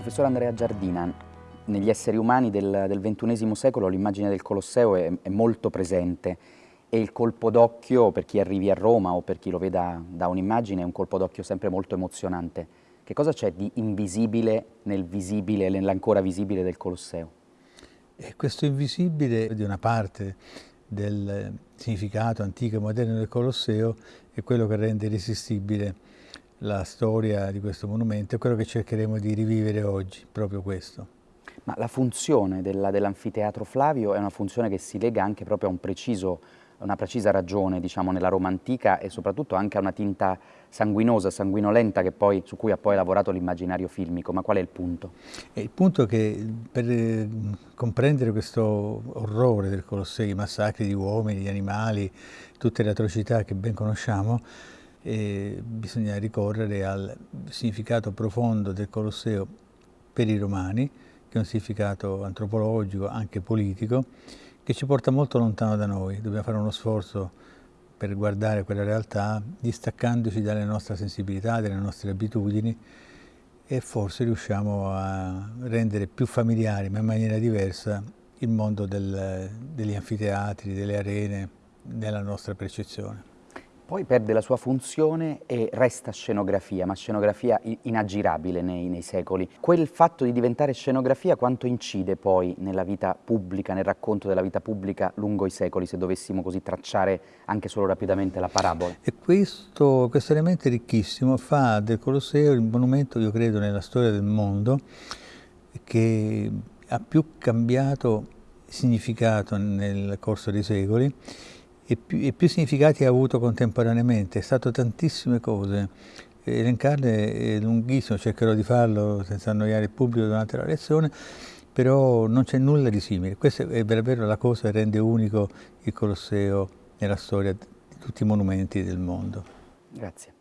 Professor Andrea Giardina, negli esseri umani del, del XXI secolo l'immagine del Colosseo è, è, molto presente e il colpo d'occhio per chi arrivi a Roma o per chi lo veda da un'immagine è un colpo d'occhio sempre molto emozionante. Che cosa c'è di invisibile nel visibile, nell'ancora visibile del Colosseo? E questo invisibile di una parte del significato antico e moderno del Colosseo è quello che rende irresistibile la storia di questo monumento, è quello che cercheremo di rivivere oggi, proprio questo. Ma la funzione dell'anfiteatro Flavio è una funzione che si lega anche proprio a un preciso, una precisa ragione diciamo, nella Roma antica e soprattutto anche a una tinta sanguinosa, sanguinolenta poi, su cui ha poi lavorato l'immaginario filmico. Ma qual è il punto? E il punto è che per eh, comprendere questo orrore del Colosseo, i massacri di uomini, di animali, tutte le atrocità che ben conosciamo, eh, bisogna ricorrere al significato profondo del Colosseo per i romani, che è un significato antropologico, anche politico, che ci porta molto lontano da noi. Dobbiamo fare uno sforzo per guardare quella realtà, distaccandoci dalle nostre sensibilità, dalle nostre abitudini e forse riusciamo a rendere più familiare, ma in maniera diversa, il mondo del, degli anfiteatri, delle arene, nella nostra percezione. Poi perde la sua funzione e resta scenografia, ma scenografia inaggirabile nei, nei, secoli. Quel fatto di diventare scenografia quanto incide poi nella vita pubblica, nel racconto della vita pubblica lungo i secoli, se dovessimo così tracciare anche solo rapidamente la parabola? E questo, questo elemento ricchissimo fa del Colosseo il monumento, io credo, nella storia del mondo che ha più cambiato significato nel corso dei secoli e più, e più significati ha avuto contemporaneamente, è stato tantissime cose. Elencarle è lunghissimo, cercherò di farlo senza annoiare il pubblico durante la lezione, però non c'è nulla di simile. Questa è davvero la cosa che rende unico il Colosseo nella storia di tutti i monumenti del mondo. Grazie.